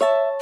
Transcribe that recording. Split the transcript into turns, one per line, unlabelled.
you